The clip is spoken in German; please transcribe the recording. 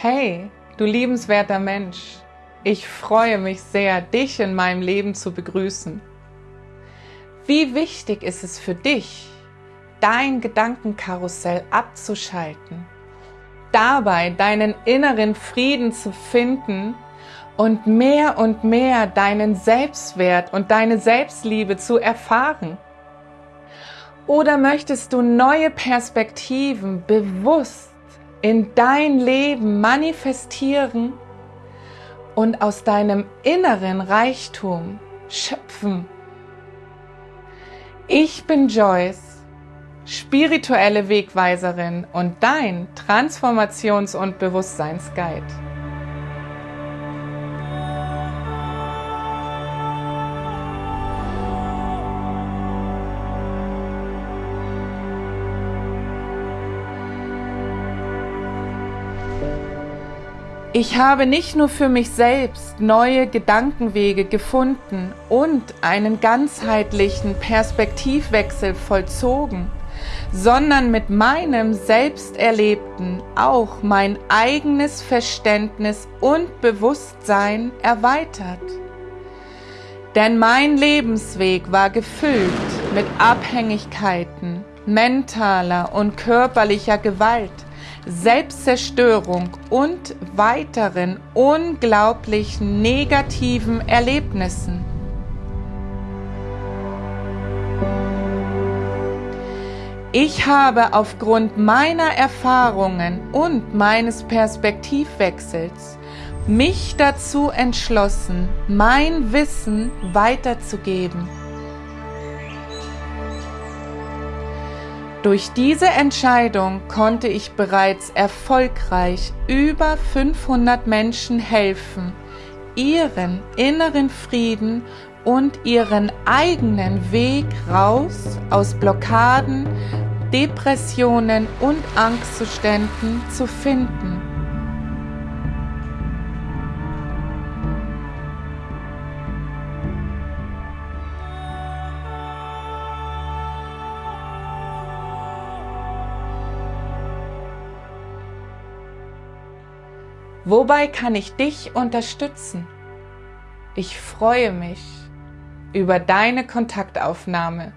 Hey, du liebenswerter Mensch, ich freue mich sehr, dich in meinem Leben zu begrüßen. Wie wichtig ist es für dich, dein Gedankenkarussell abzuschalten, dabei deinen inneren Frieden zu finden und mehr und mehr deinen Selbstwert und deine Selbstliebe zu erfahren? Oder möchtest du neue Perspektiven bewusst in dein Leben manifestieren und aus deinem inneren Reichtum schöpfen. Ich bin Joyce, spirituelle Wegweiserin und dein Transformations- und Bewusstseinsguide. Ich habe nicht nur für mich selbst neue Gedankenwege gefunden und einen ganzheitlichen Perspektivwechsel vollzogen, sondern mit meinem Selbsterlebten auch mein eigenes Verständnis und Bewusstsein erweitert. Denn mein Lebensweg war gefüllt mit Abhängigkeiten, mentaler und körperlicher Gewalt, Selbstzerstörung und weiteren unglaublichen negativen Erlebnissen. Ich habe aufgrund meiner Erfahrungen und meines Perspektivwechsels mich dazu entschlossen, mein Wissen weiterzugeben. Durch diese Entscheidung konnte ich bereits erfolgreich über 500 Menschen helfen, ihren inneren Frieden und ihren eigenen Weg raus aus Blockaden, Depressionen und Angstzuständen zu finden. Wobei kann ich dich unterstützen? Ich freue mich über deine Kontaktaufnahme